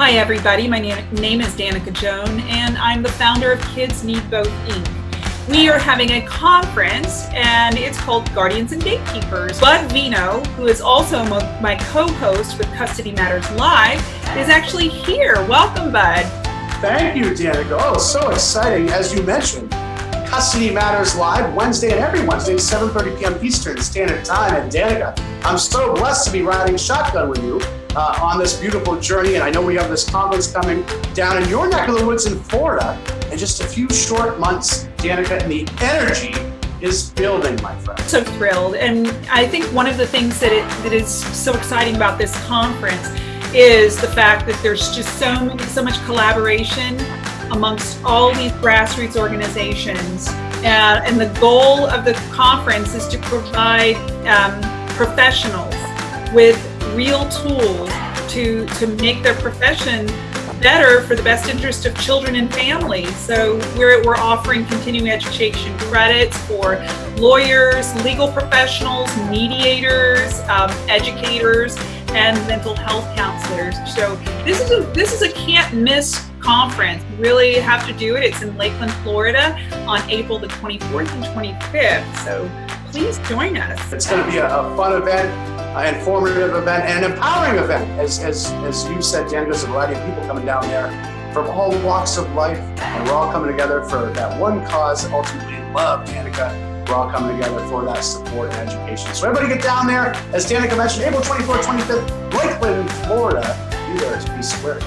Hi everybody, my name is Danica Joan and I'm the founder of Kids Need Both Inc. We are having a conference and it's called Guardians and Gatekeepers. Bud Vino, who is also my co-host with Custody Matters Live, is actually here. Welcome, Bud. Thank you, Danica. Oh, so exciting. As you mentioned, Custody Matters Live Wednesday and every Wednesday, 7.30 p.m. Eastern Standard Time. And Danica, I'm so blessed to be riding shotgun with you uh, on this beautiful journey. And I know we have this conference coming down in your neck of the woods in Florida in just a few short months, Danica, and the energy is building, my friend. So thrilled. And I think one of the things that, it, that is so exciting about this conference is the fact that there's just so, so much collaboration amongst all these grassroots organizations. Uh, and the goal of the conference is to provide um, professionals with real tools to, to make their profession better for the best interest of children and families. So we're, we're offering continuing education credits for lawyers, legal professionals, mediators, um, educators, and mental health counselors. So this is a this is a can't miss conference. You really have to do it. It's in Lakeland, Florida on April the 24th and 25th. So please join us. It's going to be a, a fun event, an informative event, and an empowering event. As, as, as you said, Dan, there's a variety of people coming down there from all walks of life, and we're all coming together for that one cause, ultimately love, Danica. We're all coming together for that support and education. So everybody get down there. As Danica mentioned, April 24th, 25th, Lakeland, Florida. Be there, be square.